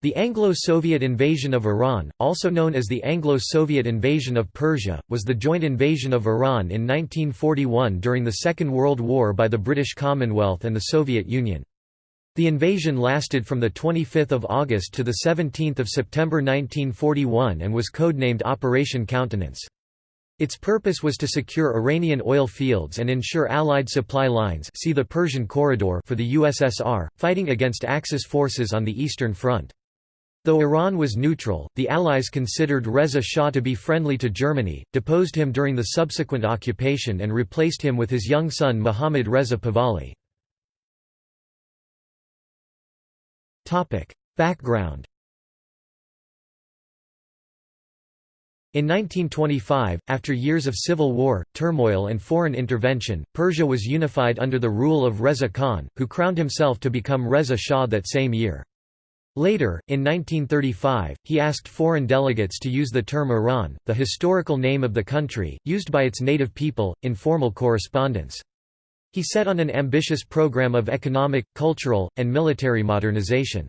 The Anglo-Soviet invasion of Iran, also known as the Anglo-Soviet invasion of Persia, was the joint invasion of Iran in 1941 during the Second World War by the British Commonwealth and the Soviet Union. The invasion lasted from 25 August to 17 September 1941 and was codenamed Operation Countenance. Its purpose was to secure Iranian oil fields and ensure Allied supply lines see the Persian Corridor for the USSR, fighting against Axis forces on the Eastern Front. Though Iran was neutral, the Allies considered Reza Shah to be friendly to Germany, deposed him during the subsequent occupation and replaced him with his young son Mohammad Reza Pahlavi. Background In 1925, after years of civil war, turmoil and foreign intervention, Persia was unified under the rule of Reza Khan, who crowned himself to become Reza Shah that same year. Later, in 1935, he asked foreign delegates to use the term Iran, the historical name of the country, used by its native people, in formal correspondence. He set on an ambitious program of economic, cultural, and military modernization.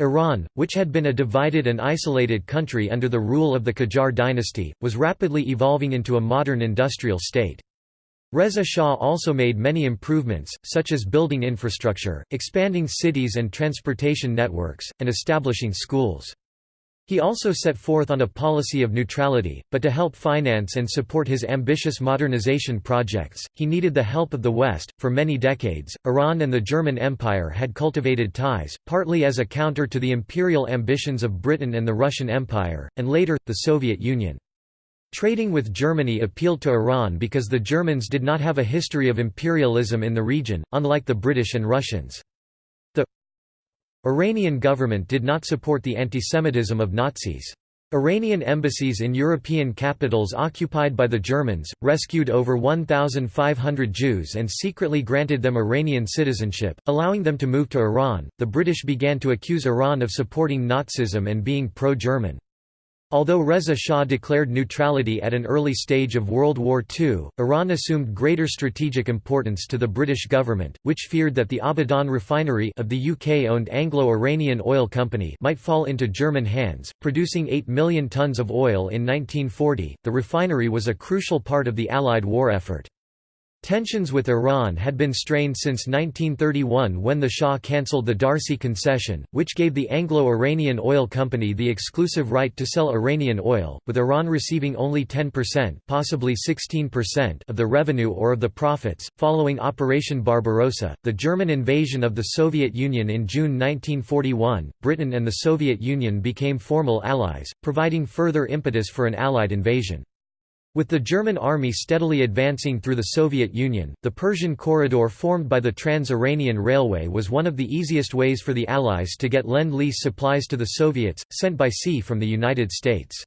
Iran, which had been a divided and isolated country under the rule of the Qajar dynasty, was rapidly evolving into a modern industrial state. Reza Shah also made many improvements, such as building infrastructure, expanding cities and transportation networks, and establishing schools. He also set forth on a policy of neutrality, but to help finance and support his ambitious modernization projects, he needed the help of the West. For many decades, Iran and the German Empire had cultivated ties, partly as a counter to the imperial ambitions of Britain and the Russian Empire, and later, the Soviet Union. Trading with Germany appealed to Iran because the Germans did not have a history of imperialism in the region, unlike the British and Russians. The Iranian government did not support the antisemitism of Nazis. Iranian embassies in European capitals occupied by the Germans, rescued over 1,500 Jews and secretly granted them Iranian citizenship, allowing them to move to Iran. The British began to accuse Iran of supporting Nazism and being pro German. Although Reza Shah declared neutrality at an early stage of World War II, Iran assumed greater strategic importance to the British government, which feared that the Abadan refinery of the UK-owned Anglo-Iranian Oil Company might fall into German hands, producing 8 million tons of oil in 1940. The refinery was a crucial part of the Allied war effort. Tensions with Iran had been strained since 1931 when the Shah cancelled the D'Arcy concession, which gave the Anglo-Iranian Oil Company the exclusive right to sell Iranian oil, with Iran receiving only 10% possibly 16% of the revenue or of the profits. Following Operation Barbarossa, the German invasion of the Soviet Union in June 1941, Britain and the Soviet Union became formal allies, providing further impetus for an Allied invasion. With the German army steadily advancing through the Soviet Union, the Persian corridor formed by the Trans-Iranian Railway was one of the easiest ways for the Allies to get Lend-Lease supplies to the Soviets, sent by sea from the United States.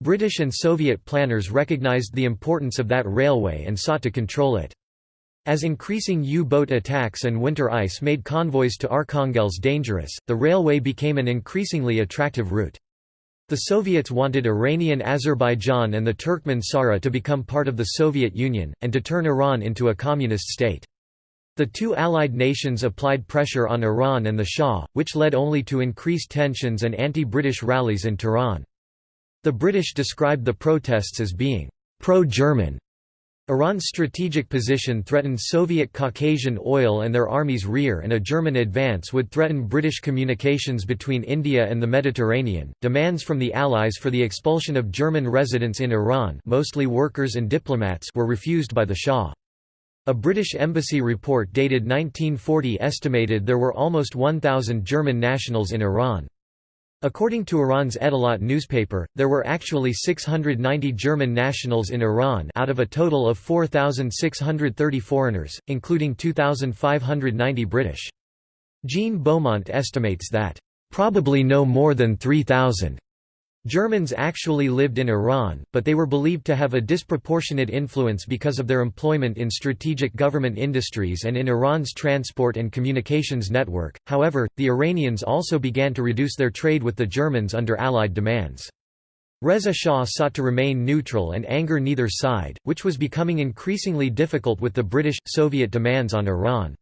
British and Soviet planners recognized the importance of that railway and sought to control it. As increasing U-boat attacks and winter ice made convoys to Arkhangelsk dangerous, the railway became an increasingly attractive route. The Soviets wanted Iranian Azerbaijan and the Turkmen Sahra to become part of the Soviet Union, and to turn Iran into a communist state. The two Allied nations applied pressure on Iran and the Shah, which led only to increased tensions and anti-British rallies in Tehran. The British described the protests as being pro-German Iran's strategic position threatened Soviet Caucasian oil and their army's rear and a German advance would threaten British communications between India and the Mediterranean. Demands from the Allies for the expulsion of German residents in Iran, mostly workers and diplomats, were refused by the Shah. A British embassy report dated 1940 estimated there were almost 1,000 German nationals in Iran. According to Iran's Edelat newspaper, there were actually 690 German nationals in Iran out of a total of 4,630 foreigners, including 2,590 British. Jean Beaumont estimates that, "...probably no more than 3,000." Germans actually lived in Iran, but they were believed to have a disproportionate influence because of their employment in strategic government industries and in Iran's transport and communications network. However, the Iranians also began to reduce their trade with the Germans under Allied demands. Reza Shah sought to remain neutral and anger neither side, which was becoming increasingly difficult with the British Soviet demands on Iran.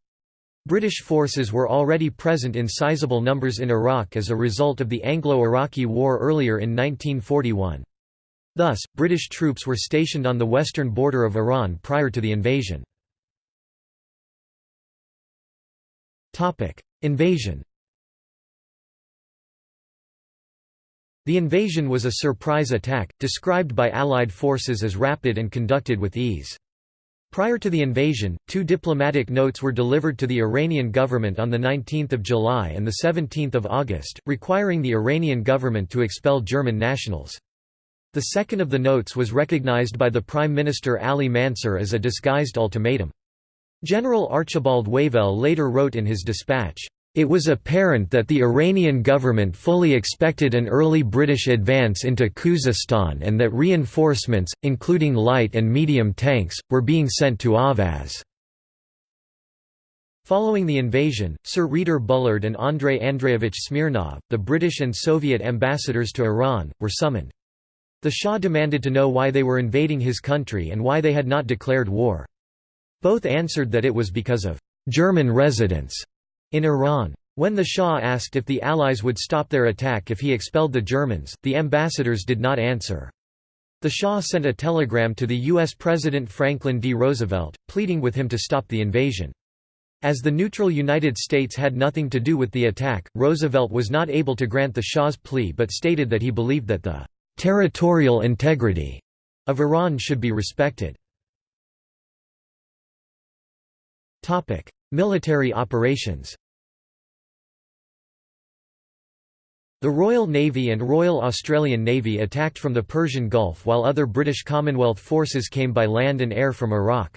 British forces were already present in sizable numbers in Iraq as a result of the Anglo-Iraqi War earlier in 1941. Thus, British troops were stationed on the western border of Iran prior to the invasion. Invasion The invasion was a surprise attack, described by Allied forces as rapid and conducted with ease. Prior to the invasion, two diplomatic notes were delivered to the Iranian government on 19 July and 17 August, requiring the Iranian government to expel German nationals. The second of the notes was recognized by the Prime Minister Ali Mansur as a disguised ultimatum. General Archibald Wavell later wrote in his dispatch, it was apparent that the Iranian government fully expected an early British advance into Khuzestan and that reinforcements, including light and medium tanks, were being sent to Ahvaz. Following the invasion, Sir Reader Bullard and Andrei Andreevich Smirnov, the British and Soviet ambassadors to Iran, were summoned. The Shah demanded to know why they were invading his country and why they had not declared war. Both answered that it was because of «German residents» In Iran. When the Shah asked if the Allies would stop their attack if he expelled the Germans, the ambassadors did not answer. The Shah sent a telegram to the U.S. President Franklin D. Roosevelt, pleading with him to stop the invasion. As the neutral United States had nothing to do with the attack, Roosevelt was not able to grant the Shah's plea but stated that he believed that the "...territorial integrity," of Iran should be respected. Military operations The Royal Navy and Royal Australian Navy attacked from the Persian Gulf while other British Commonwealth forces came by land and air from Iraq.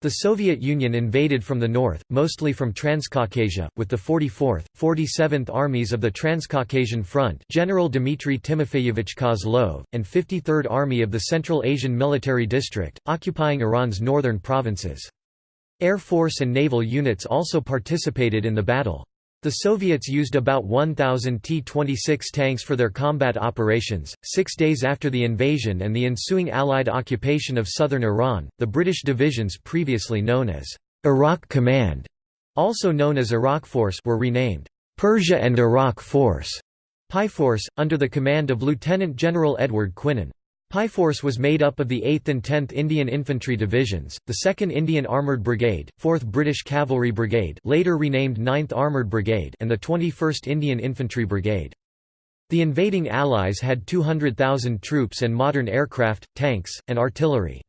The Soviet Union invaded from the north, mostly from Transcaucasia, with the 44th, 47th Armies of the Transcaucasian Front General Dmitry Timofeyevich Kozlov, and 53rd Army of the Central Asian Military District, occupying Iran's northern provinces. Air Force and naval units also participated in the battle. The Soviets used about 1,000 T-26 tanks for their combat operations. Six days after the invasion and the ensuing Allied occupation of southern Iran, the British divisions previously known as Iraq Command, also known as Iraq Force, were renamed Persia and Iraq Force, PI Force, under the command of Lieutenant General Edward Quinan. Force was made up of the 8th and 10th Indian Infantry Divisions, the 2nd Indian Armoured Brigade, 4th British Cavalry Brigade later renamed 9th Armoured Brigade and the 21st Indian Infantry Brigade. The invading Allies had 200,000 troops and modern aircraft, tanks, and artillery.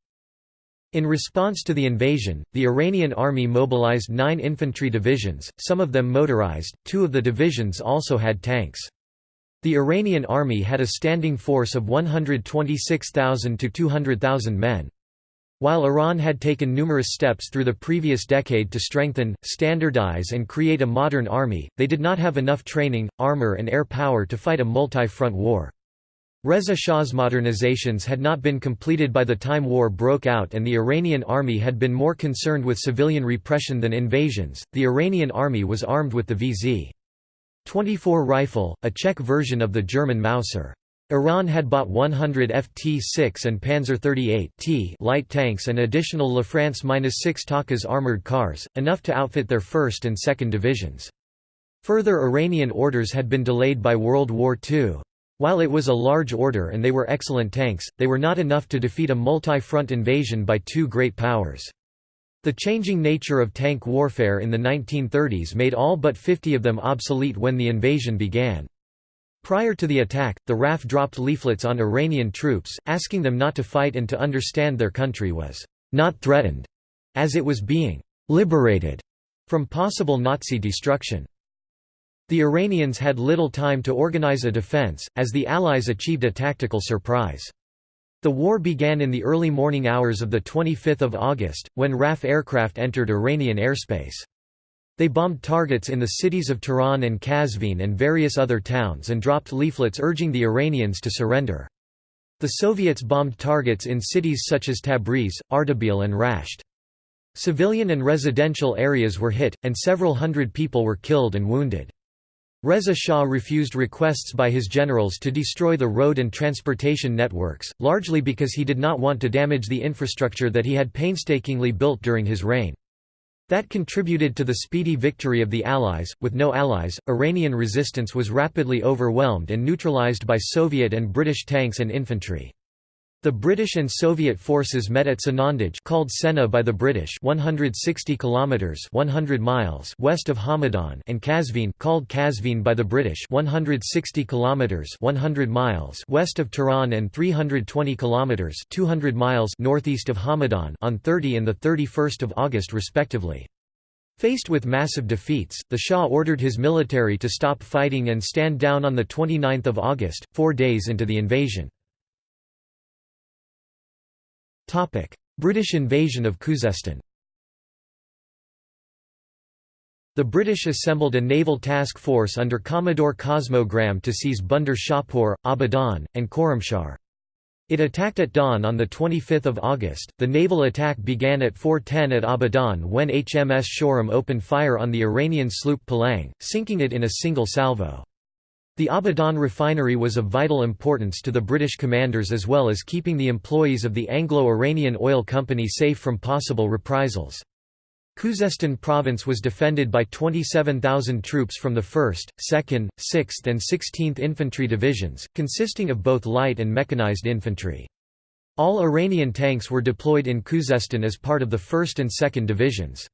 In response to the invasion, the Iranian army mobilized nine infantry divisions, some of them motorized, two of the divisions also had tanks. The Iranian army had a standing force of 126,000 to 200,000 men. While Iran had taken numerous steps through the previous decade to strengthen, standardize and create a modern army, they did not have enough training, armor and air power to fight a multi-front war. Reza Shah's modernizations had not been completed by the time war broke out and the Iranian army had been more concerned with civilian repression than invasions. The Iranian army was armed with the VZ 24 rifle, a Czech version of the German Mauser. Iran had bought 100 FT-6 and Panzer 38 T light tanks and additional La France-6 Takas armored cars, enough to outfit their 1st and 2nd divisions. Further Iranian orders had been delayed by World War II. While it was a large order and they were excellent tanks, they were not enough to defeat a multi-front invasion by two great powers. The changing nature of tank warfare in the 1930s made all but 50 of them obsolete when the invasion began. Prior to the attack, the RAF dropped leaflets on Iranian troops, asking them not to fight and to understand their country was not threatened, as it was being liberated from possible Nazi destruction. The Iranians had little time to organize a defense, as the Allies achieved a tactical surprise. The war began in the early morning hours of 25 August, when RAF aircraft entered Iranian airspace. They bombed targets in the cities of Tehran and Qazvin and various other towns and dropped leaflets urging the Iranians to surrender. The Soviets bombed targets in cities such as Tabriz, Ardabil and Rasht. Civilian and residential areas were hit, and several hundred people were killed and wounded. Reza Shah refused requests by his generals to destroy the road and transportation networks, largely because he did not want to damage the infrastructure that he had painstakingly built during his reign. That contributed to the speedy victory of the Allies. With no allies, Iranian resistance was rapidly overwhelmed and neutralized by Soviet and British tanks and infantry. The British and Soviet forces met at Sanandaj called Senna by the British 160 kilometers 100 miles west of Hamadan and Qazvin called Kazvin by the British 160 kilometers 100 miles west of Tehran and 320 kilometers 200 miles northeast of Hamadan on 30 and the 31st of August respectively. Faced with massive defeats, the Shah ordered his military to stop fighting and stand down on the 29th of August, 4 days into the invasion. British invasion of Khuzestan The British assembled a naval task force under Commodore Cosmo Graham to seize Bandar Shahpur, Abadan, and Khorramshahr. It attacked at dawn on 25 August. The naval attack began at 4.10 at Abadan when HMS Shoreham opened fire on the Iranian sloop Palang, sinking it in a single salvo. The Abadan refinery was of vital importance to the British commanders as well as keeping the employees of the Anglo-Iranian Oil Company safe from possible reprisals. Khuzestan province was defended by 27,000 troops from the 1st, 2nd, 6th and 16th Infantry Divisions, consisting of both light and mechanized infantry. All Iranian tanks were deployed in Khuzestan as part of the 1st and 2nd Divisions.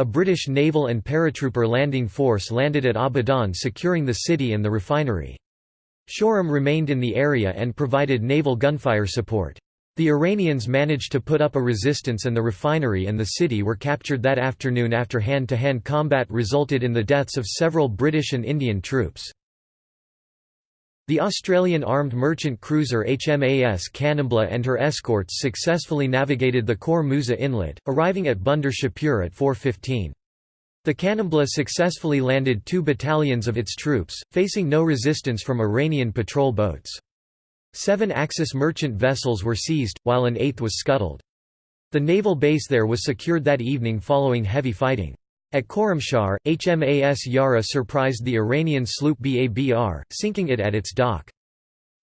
A British naval and paratrooper landing force landed at Abadan securing the city and the refinery. Shoreham remained in the area and provided naval gunfire support. The Iranians managed to put up a resistance and the refinery and the city were captured that afternoon after hand-to-hand -hand combat resulted in the deaths of several British and Indian troops. The Australian armed merchant cruiser HMAS Kanimbla and her escorts successfully navigated the Khor Musa Inlet, arriving at Bandar Shahpur at 4.15. The Kanimbla successfully landed two battalions of its troops, facing no resistance from Iranian patrol boats. Seven Axis merchant vessels were seized, while an eighth was scuttled. The naval base there was secured that evening following heavy fighting. At Khorramshahr, HMAS Yarra surprised the Iranian sloop Babr, sinking it at its dock.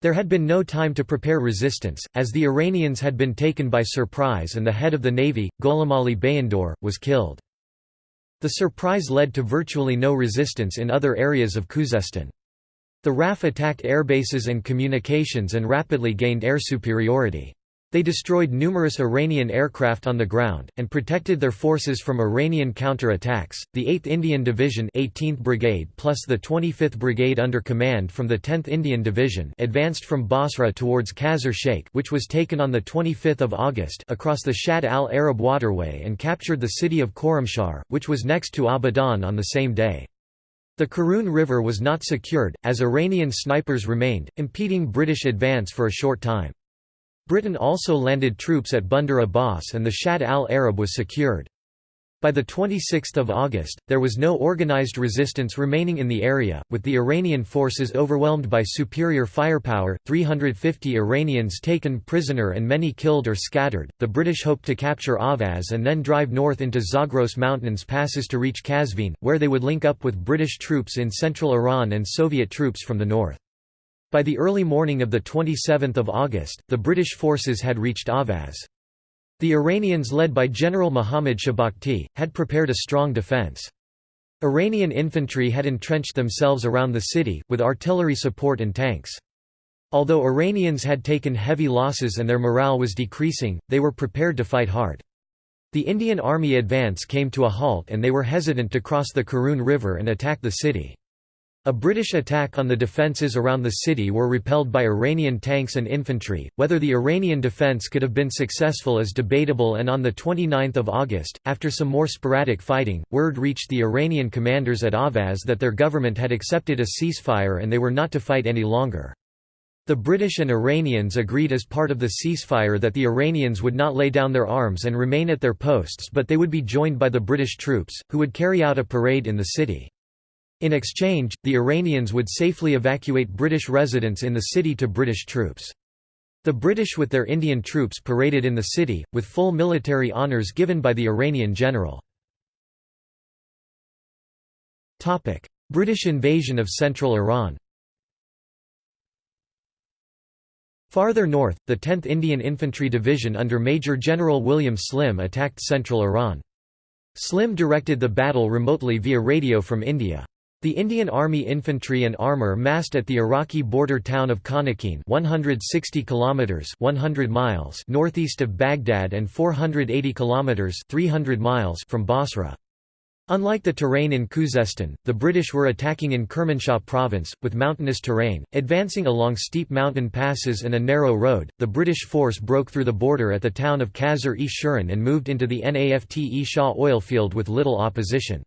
There had been no time to prepare resistance, as the Iranians had been taken by surprise and the head of the navy, Gholamali Bayandor, was killed. The surprise led to virtually no resistance in other areas of Khuzestan. The RAF attacked airbases and communications and rapidly gained air superiority. They destroyed numerous Iranian aircraft on the ground, and protected their forces from Iranian counter-attacks. The 8th Indian Division 18th Brigade plus the 25th Brigade under command from the 10th Indian Division advanced from Basra towards Qasr Sheikh which was taken on 25 August across the Shatt al-Arab waterway and captured the city of Khorramshahr, which was next to Abadan on the same day. The Karun River was not secured, as Iranian snipers remained, impeding British advance for a short time. Britain also landed troops at Bandar Abbas and the Shatt al-Arab was secured. By 26 August, there was no organized resistance remaining in the area, with the Iranian forces overwhelmed by superior firepower, 350 Iranians taken prisoner and many killed or scattered. The British hoped to capture Ahvaz and then drive north into Zagros Mountains passes to reach Qazvin, where they would link up with British troops in central Iran and Soviet troops from the north. By the early morning of 27 August, the British forces had reached Ahvaz. The Iranians led by General Muhammad Shahbakhti, had prepared a strong defense. Iranian infantry had entrenched themselves around the city, with artillery support and tanks. Although Iranians had taken heavy losses and their morale was decreasing, they were prepared to fight hard. The Indian Army advance came to a halt and they were hesitant to cross the Karun River and attack the city. A British attack on the defences around the city were repelled by Iranian tanks and infantry. Whether the Iranian defence could have been successful is debatable, and on 29 August, after some more sporadic fighting, word reached the Iranian commanders at Ahvaz that their government had accepted a ceasefire and they were not to fight any longer. The British and Iranians agreed as part of the ceasefire that the Iranians would not lay down their arms and remain at their posts but they would be joined by the British troops, who would carry out a parade in the city. In exchange, the Iranians would safely evacuate British residents in the city to British troops. The British with their Indian troops paraded in the city, with full military honours given by the Iranian general. British invasion of central Iran Farther north, the 10th Indian Infantry Division under Major General William Slim attacked central Iran. Slim directed the battle remotely via radio from India. The Indian Army infantry and armor massed at the Iraqi border town of Khanaqin 160 kilometers 100 miles northeast of Baghdad and 480 kilometers 300 miles from Basra. Unlike the terrain in Khuzestan, the British were attacking in Kermanshah province, with mountainous terrain, advancing along steep mountain passes and a narrow road. The British force broke through the border at the town of Qasr-e-Shirin and moved into the Nafte Shah oil field with little opposition.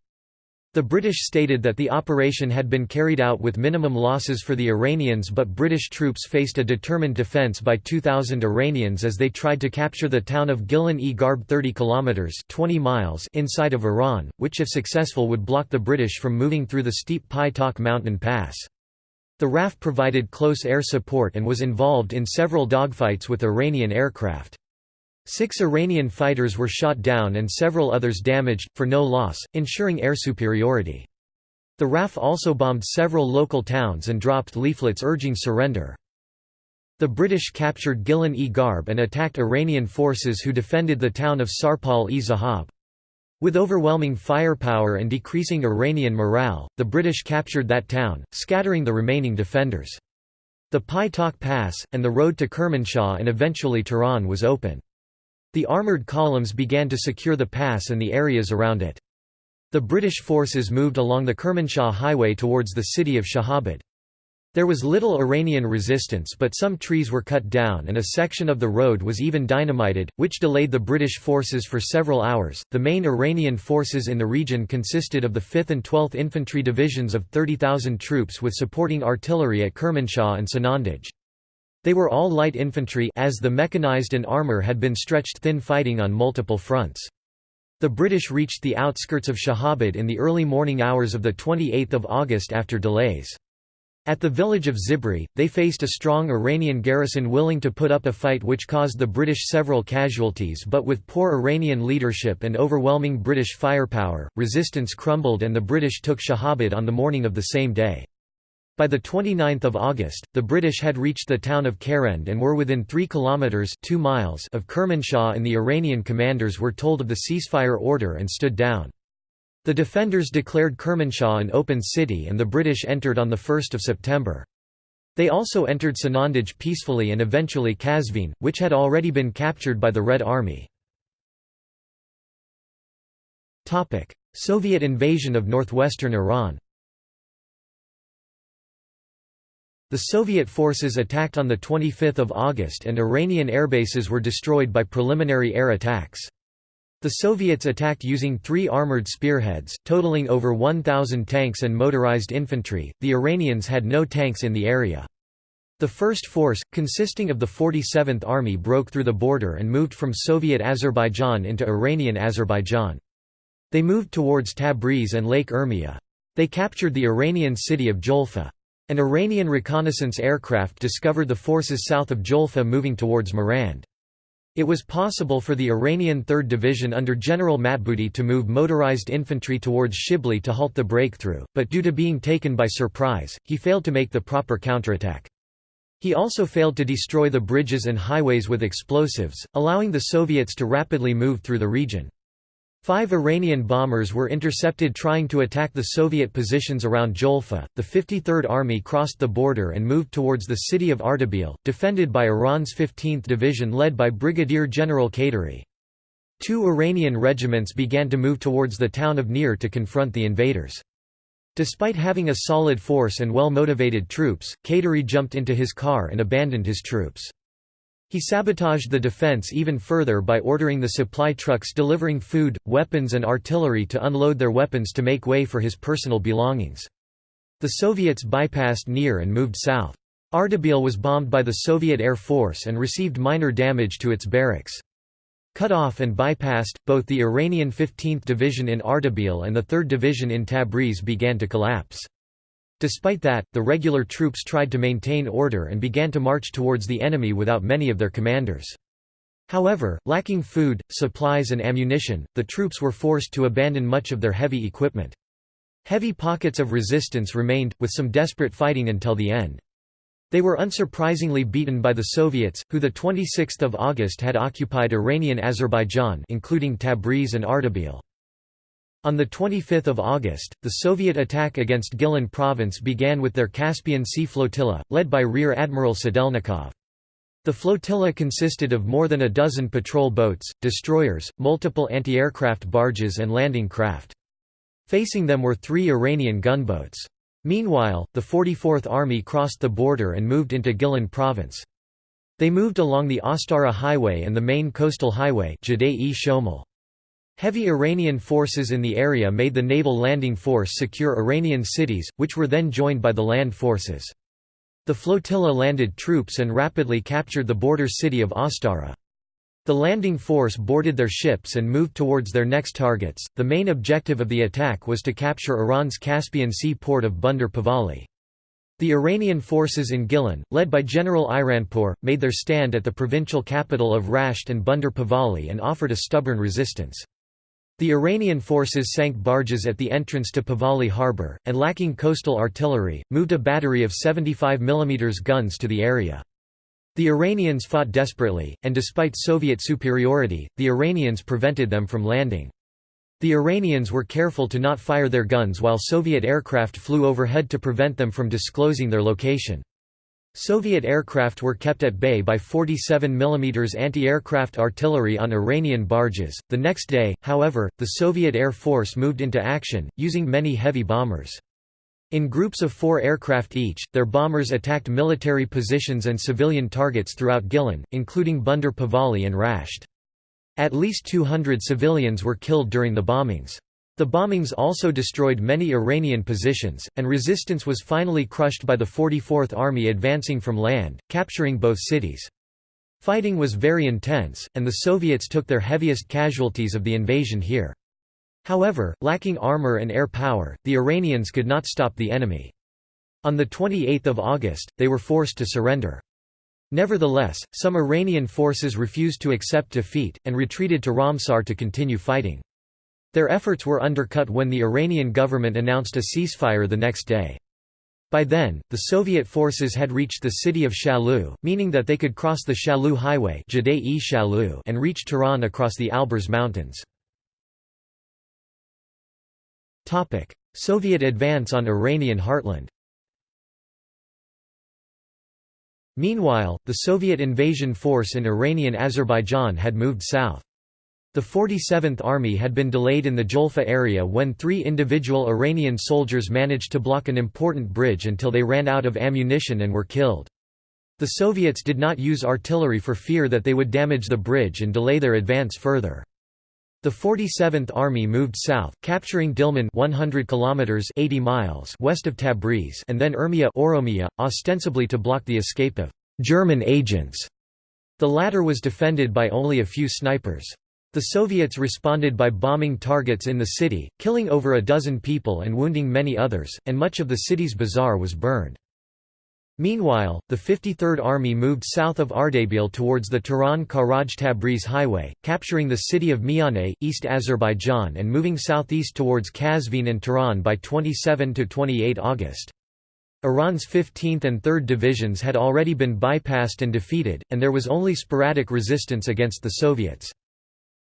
The British stated that the operation had been carried out with minimum losses for the Iranians but British troops faced a determined defence by 2,000 Iranians as they tried to capture the town of Gilan-e-Garb 30 kilometres 20 miles inside of Iran, which if successful would block the British from moving through the steep Pai Tak mountain pass. The RAF provided close air support and was involved in several dogfights with Iranian aircraft. Six Iranian fighters were shot down and several others damaged, for no loss, ensuring air superiority. The RAF also bombed several local towns and dropped leaflets urging surrender. The British captured Gilan-e-Garb and attacked Iranian forces who defended the town of Sarpal-e-Zahab. With overwhelming firepower and decreasing Iranian morale, the British captured that town, scattering the remaining defenders. The Pai Tak Pass, and the road to Kermanshah and eventually Tehran was open. The armoured columns began to secure the pass and the areas around it. The British forces moved along the Kermanshah Highway towards the city of Shahabad. There was little Iranian resistance but some trees were cut down and a section of the road was even dynamited, which delayed the British forces for several hours. The main Iranian forces in the region consisted of the 5th and 12th Infantry Divisions of 30,000 troops with supporting artillery at Kermanshah and Sanandaj. They were all light infantry as the mechanized and armor had been stretched thin fighting on multiple fronts. The British reached the outskirts of Shahabad in the early morning hours of 28 August after delays. At the village of Zibri, they faced a strong Iranian garrison willing to put up a fight which caused the British several casualties but with poor Iranian leadership and overwhelming British firepower, resistance crumbled and the British took Shahabad on the morning of the same day. By 29 August, the British had reached the town of Karend and were within 3 kilometres 2 miles of Kermanshah and the Iranian commanders were told of the ceasefire order and stood down. The defenders declared Kermanshah an open city and the British entered on 1 September. They also entered Sanandaj peacefully and eventually Qazvin, which had already been captured by the Red Army. Soviet invasion of northwestern Iran The Soviet forces attacked on 25 August and Iranian airbases were destroyed by preliminary air attacks. The Soviets attacked using three armored spearheads, totaling over 1,000 tanks and motorized infantry, the Iranians had no tanks in the area. The first force, consisting of the 47th Army broke through the border and moved from Soviet Azerbaijan into Iranian Azerbaijan. They moved towards Tabriz and Lake Urmia. They captured the Iranian city of Jolfa. An Iranian reconnaissance aircraft discovered the forces south of Jolfa moving towards Marand. It was possible for the Iranian 3rd Division under General Matbudi to move motorized infantry towards Shibli to halt the breakthrough, but due to being taken by surprise, he failed to make the proper counterattack. He also failed to destroy the bridges and highways with explosives, allowing the Soviets to rapidly move through the region. Five Iranian bombers were intercepted trying to attack the Soviet positions around Jolfa. The 53rd Army crossed the border and moved towards the city of Ardabil, defended by Iran's 15th Division led by Brigadier General Qaderi. Two Iranian regiments began to move towards the town of Nir to confront the invaders. Despite having a solid force and well-motivated troops, Qaderi jumped into his car and abandoned his troops. He sabotaged the defense even further by ordering the supply trucks delivering food, weapons and artillery to unload their weapons to make way for his personal belongings. The Soviets bypassed Nir and moved south. Ardabil was bombed by the Soviet Air Force and received minor damage to its barracks. Cut off and bypassed, both the Iranian 15th Division in Ardabil and the 3rd Division in Tabriz began to collapse. Despite that, the regular troops tried to maintain order and began to march towards the enemy without many of their commanders. However, lacking food, supplies and ammunition, the troops were forced to abandon much of their heavy equipment. Heavy pockets of resistance remained, with some desperate fighting until the end. They were unsurprisingly beaten by the Soviets, who the 26th of August had occupied Iranian Azerbaijan including Tabriz and Ardabil. On 25 August, the Soviet attack against Gilan province began with their Caspian Sea flotilla, led by Rear Admiral Sedelnikov. The flotilla consisted of more than a dozen patrol boats, destroyers, multiple anti-aircraft barges and landing craft. Facing them were three Iranian gunboats. Meanwhile, the 44th Army crossed the border and moved into Gilan province. They moved along the Astara Highway and the main coastal highway Heavy Iranian forces in the area made the naval landing force secure Iranian cities, which were then joined by the land forces. The flotilla landed troops and rapidly captured the border city of Astara. The landing force boarded their ships and moved towards their next targets. The main objective of the attack was to capture Iran's Caspian Sea port of Bandar Pahlavi. The Iranian forces in Gilan, led by General Iranpour, made their stand at the provincial capital of Rasht and Bandar Pahlavi and offered a stubborn resistance. The Iranian forces sank barges at the entrance to Pahlavi harbour, and lacking coastal artillery, moved a battery of 75 mm guns to the area. The Iranians fought desperately, and despite Soviet superiority, the Iranians prevented them from landing. The Iranians were careful to not fire their guns while Soviet aircraft flew overhead to prevent them from disclosing their location. Soviet aircraft were kept at bay by 47 mm anti-aircraft artillery on Iranian barges. The next day, however, the Soviet Air Force moved into action, using many heavy bombers. In groups of four aircraft each, their bombers attacked military positions and civilian targets throughout Gilan, including Bandar Pahlavi and Rasht. At least 200 civilians were killed during the bombings. The bombings also destroyed many Iranian positions, and resistance was finally crushed by the 44th Army advancing from land, capturing both cities. Fighting was very intense, and the Soviets took their heaviest casualties of the invasion here. However, lacking armor and air power, the Iranians could not stop the enemy. On 28 August, they were forced to surrender. Nevertheless, some Iranian forces refused to accept defeat, and retreated to Ramsar to continue fighting. Their efforts were undercut when the Iranian government announced a ceasefire the next day. By then, the Soviet forces had reached the city of Shalu, meaning that they could cross the Shalu Highway and reach Tehran across the Alborz Mountains. Soviet advance on Iranian heartland Meanwhile, the Soviet invasion force in Iranian Azerbaijan had moved south. The 47th Army had been delayed in the Jolfa area when three individual Iranian soldiers managed to block an important bridge until they ran out of ammunition and were killed. The Soviets did not use artillery for fear that they would damage the bridge and delay their advance further. The 47th Army moved south, capturing Dilmun 100 kilometers 80 miles west of Tabriz and then Urmia Oromia, ostensibly to block the escape of German agents. The latter was defended by only a few snipers. The Soviets responded by bombing targets in the city, killing over a dozen people and wounding many others, and much of the city's bazaar was burned. Meanwhile, the 53rd Army moved south of Ardabil towards the Tehran-Karaj-Tabriz highway, capturing the city of Mianeh, East Azerbaijan and moving southeast towards Qazvin and Tehran by 27–28 August. Iran's 15th and 3rd divisions had already been bypassed and defeated, and there was only sporadic resistance against the Soviets.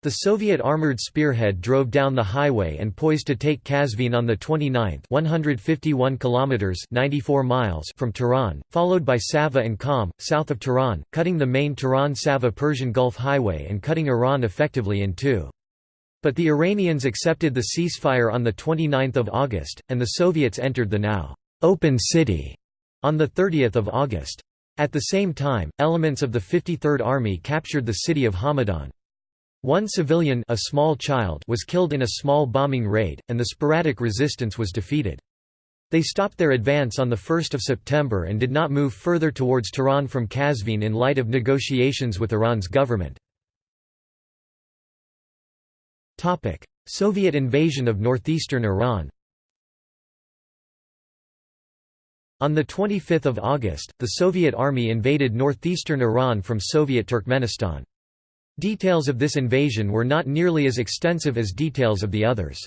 The Soviet armored spearhead drove down the highway and poised to take Qazvin on the 29th 151 kilometers 94 miles from Tehran, followed by Sava and Qom, south of Tehran, cutting the main Tehran-Sava Persian Gulf Highway and cutting Iran effectively in two. But the Iranians accepted the ceasefire on 29 August, and the Soviets entered the now «open city» on 30 August. At the same time, elements of the 53rd Army captured the city of Hamadan. One civilian a small child was killed in a small bombing raid, and the sporadic resistance was defeated. They stopped their advance on 1 September and did not move further towards Tehran from Qazvin in light of negotiations with Iran's government. Soviet invasion of northeastern Iran On 25 August, the Soviet army invaded northeastern Iran from Soviet Turkmenistan. Details of this invasion were not nearly as extensive as details of the others.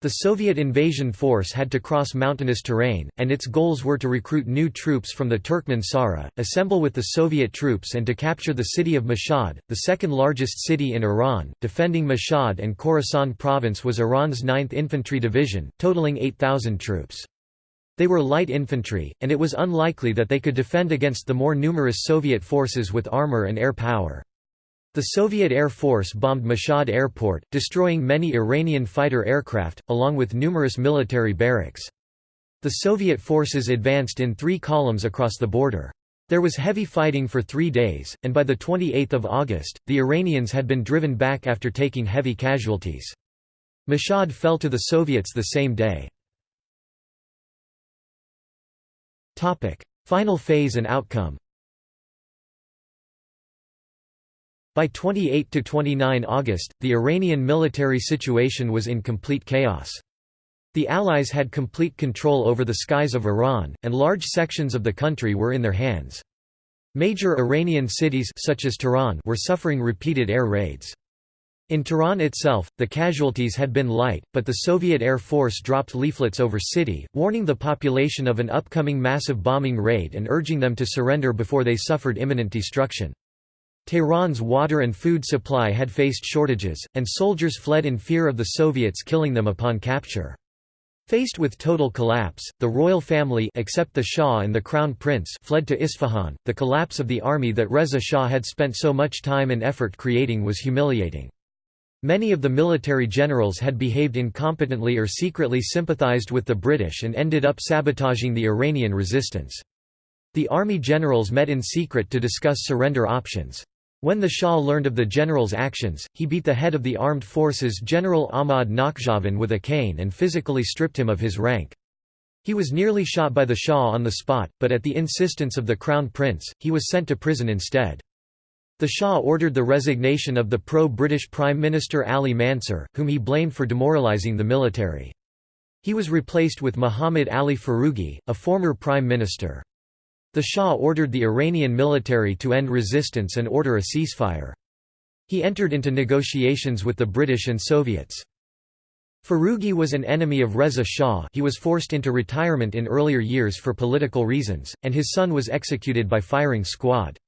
The Soviet invasion force had to cross mountainous terrain, and its goals were to recruit new troops from the Turkmen Sahra, assemble with the Soviet troops and to capture the city of Mashhad, the second largest city in Iran. Defending Mashhad and Khorasan province was Iran's 9th Infantry Division, totaling 8,000 troops. They were light infantry, and it was unlikely that they could defend against the more numerous Soviet forces with armor and air power. The Soviet Air Force bombed Mashhad airport, destroying many Iranian fighter aircraft, along with numerous military barracks. The Soviet forces advanced in three columns across the border. There was heavy fighting for three days, and by 28 August, the Iranians had been driven back after taking heavy casualties. Mashhad fell to the Soviets the same day. Final phase and outcome By 28 to 29 August, the Iranian military situation was in complete chaos. The Allies had complete control over the skies of Iran, and large sections of the country were in their hands. Major Iranian cities such as Tehran were suffering repeated air raids. In Tehran itself, the casualties had been light, but the Soviet Air Force dropped leaflets over city, warning the population of an upcoming massive bombing raid and urging them to surrender before they suffered imminent destruction. Tehran's water and food supply had faced shortages, and soldiers fled in fear of the Soviets killing them upon capture. Faced with total collapse, the royal family except the Shah and the Crown Prince fled to Isfahan. The collapse of the army that Reza Shah had spent so much time and effort creating was humiliating. Many of the military generals had behaved incompetently or secretly sympathized with the British and ended up sabotaging the Iranian resistance. The army generals met in secret to discuss surrender options. When the Shah learned of the general's actions, he beat the head of the armed forces General Ahmad Nakhjavan with a cane and physically stripped him of his rank. He was nearly shot by the Shah on the spot, but at the insistence of the Crown Prince, he was sent to prison instead. The Shah ordered the resignation of the pro-British Prime Minister Ali Mansur, whom he blamed for demoralising the military. He was replaced with Muhammad Ali Foroughi, a former prime minister. The Shah ordered the Iranian military to end resistance and order a ceasefire. He entered into negotiations with the British and Soviets. Foroughi was an enemy of Reza Shah he was forced into retirement in earlier years for political reasons, and his son was executed by firing squad.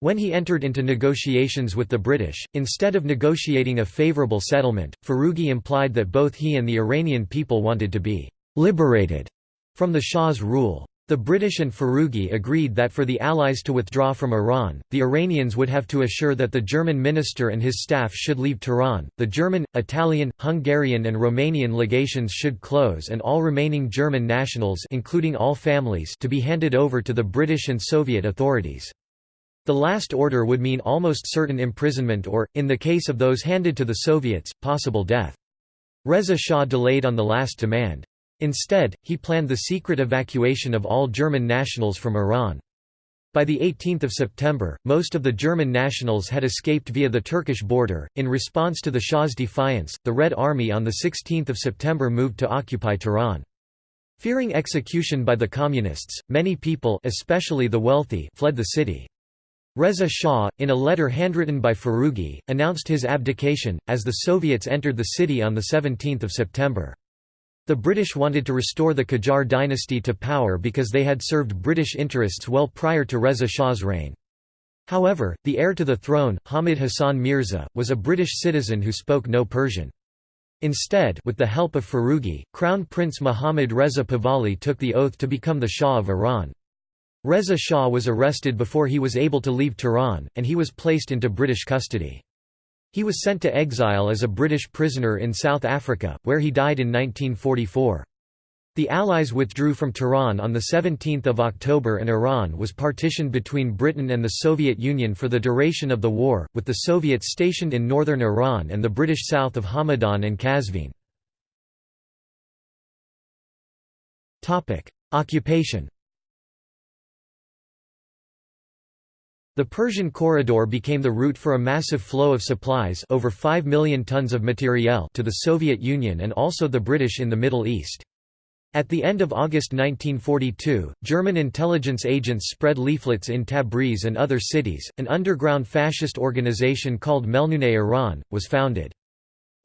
When he entered into negotiations with the British, instead of negotiating a favourable settlement, Foroughi implied that both he and the Iranian people wanted to be «liberated» from the Shah's rule. The British and Foroughi agreed that for the Allies to withdraw from Iran, the Iranians would have to assure that the German minister and his staff should leave Tehran, the German, Italian, Hungarian and Romanian legations should close and all remaining German nationals including all families to be handed over to the British and Soviet authorities. The last order would mean almost certain imprisonment or, in the case of those handed to the Soviets, possible death. Reza Shah delayed on the last demand. Instead, he planned the secret evacuation of all German nationals from Iran. By 18 September, most of the German nationals had escaped via the Turkish border. In response to the Shah's defiance, the Red Army on 16 September moved to occupy Tehran. Fearing execution by the Communists, many people especially the wealthy fled the city. Reza Shah, in a letter handwritten by Foroughi, announced his abdication, as the Soviets entered the city on 17 September. The British wanted to restore the Qajar dynasty to power because they had served British interests well prior to Reza Shah's reign. However, the heir to the throne, Hamid Hassan Mirza, was a British citizen who spoke no Persian. Instead with the help of Foroughi, Crown Prince Mohammad Reza Pahlavi took the oath to become the Shah of Iran. Reza Shah was arrested before he was able to leave Tehran, and he was placed into British custody. He was sent to exile as a British prisoner in South Africa, where he died in 1944. The Allies withdrew from Tehran on 17 October and Iran was partitioned between Britain and the Soviet Union for the duration of the war, with the Soviets stationed in northern Iran and the British south of Hamadan and Qazvin. Occupation The Persian Corridor became the route for a massive flow of supplies over 5 million tons of materiel to the Soviet Union and also the British in the Middle East. At the end of August 1942, German intelligence agents spread leaflets in Tabriz and other cities. An underground fascist organization called Melnuneh Iran was founded.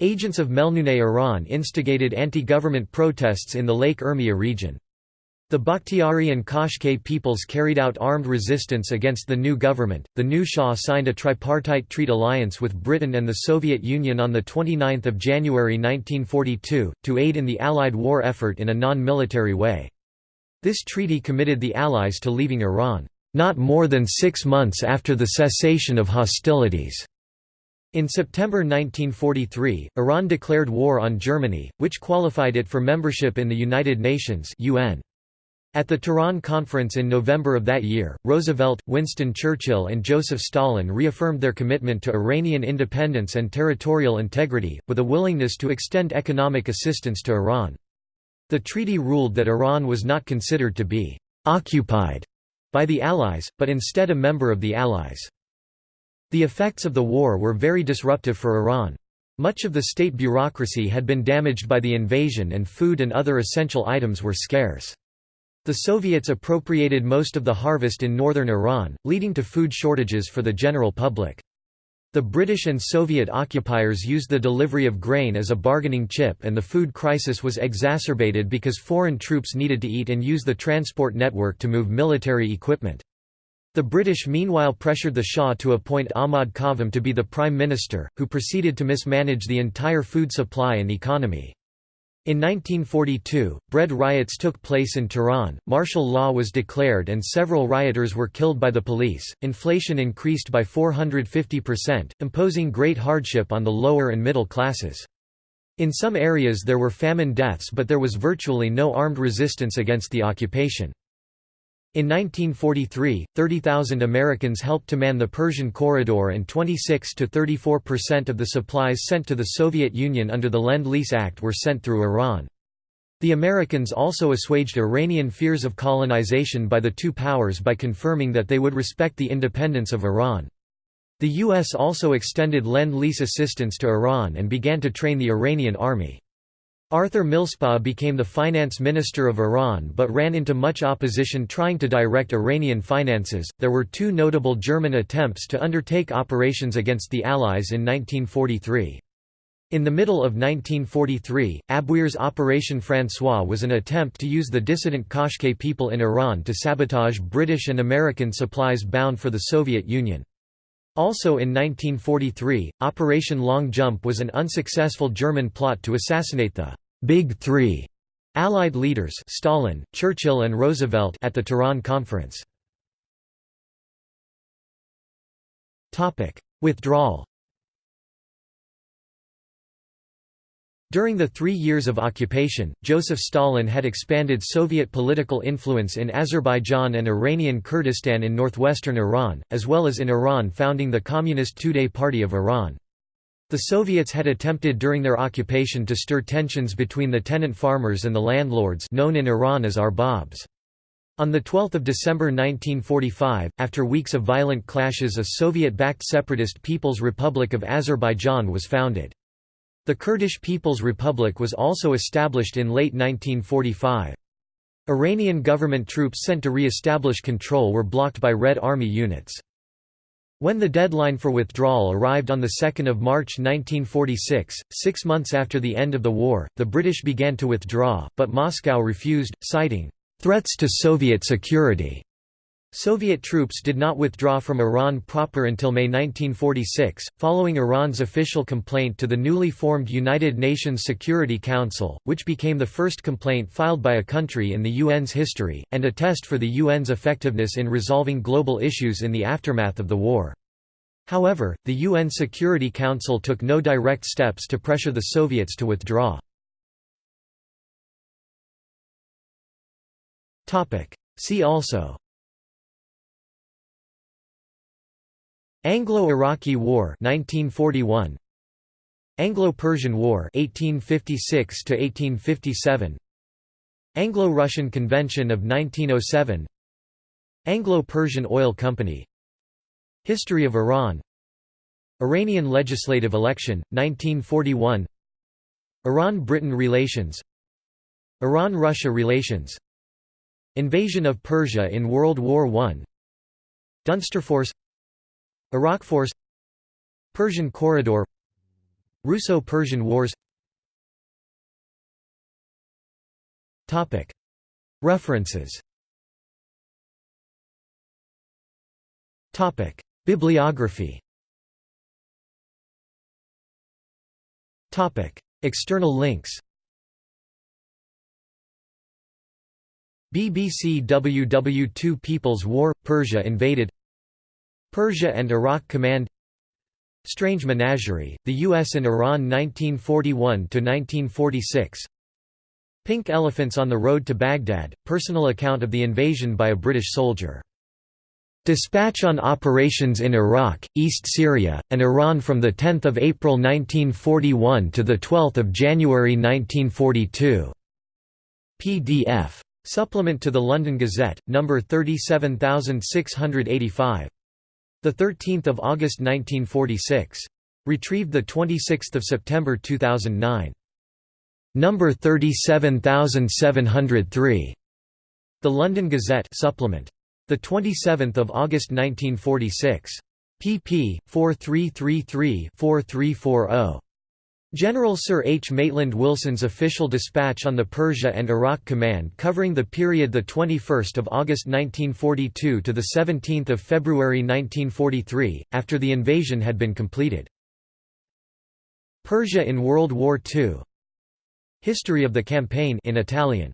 Agents of Melnuneh Iran instigated anti-government protests in the Lake Urmia region. The Bakhtiari and Qashqai peoples carried out armed resistance against the new government. The new Shah signed a tripartite treaty alliance with Britain and the Soviet Union on the 29th of January 1942 to aid in the Allied war effort in a non-military way. This treaty committed the Allies to leaving Iran not more than 6 months after the cessation of hostilities. In September 1943, Iran declared war on Germany, which qualified it for membership in the United Nations UN. At the Tehran Conference in November of that year, Roosevelt, Winston Churchill and Joseph Stalin reaffirmed their commitment to Iranian independence and territorial integrity, with a willingness to extend economic assistance to Iran. The treaty ruled that Iran was not considered to be «occupied» by the Allies, but instead a member of the Allies. The effects of the war were very disruptive for Iran. Much of the state bureaucracy had been damaged by the invasion and food and other essential items were scarce. The Soviets appropriated most of the harvest in northern Iran, leading to food shortages for the general public. The British and Soviet occupiers used the delivery of grain as a bargaining chip and the food crisis was exacerbated because foreign troops needed to eat and use the transport network to move military equipment. The British meanwhile pressured the Shah to appoint Ahmad Qavam to be the Prime Minister, who proceeded to mismanage the entire food supply and economy. In 1942, bread riots took place in Tehran, martial law was declared and several rioters were killed by the police, inflation increased by 450%, imposing great hardship on the lower and middle classes. In some areas there were famine deaths but there was virtually no armed resistance against the occupation. In 1943, 30,000 Americans helped to man the Persian Corridor and 26 to 34% of the supplies sent to the Soviet Union under the Lend-Lease Act were sent through Iran. The Americans also assuaged Iranian fears of colonization by the two powers by confirming that they would respect the independence of Iran. The U.S. also extended Lend-Lease assistance to Iran and began to train the Iranian army. Arthur Millspaugh became the finance minister of Iran but ran into much opposition trying to direct Iranian finances. There were two notable German attempts to undertake operations against the Allies in 1943. In the middle of 1943, Abwehr's Operation François was an attempt to use the dissident Qashqai people in Iran to sabotage British and American supplies bound for the Soviet Union. Also in 1943, Operation Long Jump was an unsuccessful German plot to assassinate the «Big Three Allied leaders Stalin, Churchill and Roosevelt at the Tehran Conference. Withdrawal During the three years of occupation, Joseph Stalin had expanded Soviet political influence in Azerbaijan and Iranian Kurdistan in northwestern Iran, as well as in Iran founding the Communist Tudeh Party of Iran. The Soviets had attempted during their occupation to stir tensions between the tenant farmers and the landlords known in Iran as arbabs. On 12 December 1945, after weeks of violent clashes a Soviet-backed separatist People's Republic of Azerbaijan was founded. The Kurdish People's Republic was also established in late 1945. Iranian government troops sent to re-establish control were blocked by Red Army units. When the deadline for withdrawal arrived on 2 March 1946, six months after the end of the war, the British began to withdraw, but Moscow refused, citing, "...threats to Soviet security." Soviet troops did not withdraw from Iran proper until May 1946, following Iran's official complaint to the newly formed United Nations Security Council, which became the first complaint filed by a country in the UN's history, and a test for the UN's effectiveness in resolving global issues in the aftermath of the war. However, the UN Security Council took no direct steps to pressure the Soviets to withdraw. See also Anglo-Iraqi War 1941 Anglo-Persian War 1856 to 1857 Anglo-Russian Convention of 1907 Anglo-Persian Oil Company. History of Iran. Iranian legislative election 1941 Iran-Britain relations. Iran-Russia relations. Invasion of Persia in World War I Dunsterforce Iraq Force Persian Corridor Russo-Persian Wars. References. Bibliography. External links. BBC WW2 People's War – Persia invaded Persia and Iraq Command Strange Menagerie, The U.S. and Iran 1941–1946 Pink Elephants on the Road to Baghdad, personal account of the invasion by a British soldier. Dispatch on operations in Iraq, East Syria, and Iran from 10 April 1941 to 12 January 1942. PDF. Supplement to the London Gazette, number 37685. The 13th of August 1946. Retrieved the 26th of September 2009. Number 37703. The London Gazette supplement. The 27th of August 1946. pp. 4333-4340. General Sir H. Maitland Wilson's official dispatch on the Persia and Iraq Command covering the period 21 August 1942 to 17 February 1943, after the invasion had been completed. Persia in World War II History of the campaign in Italian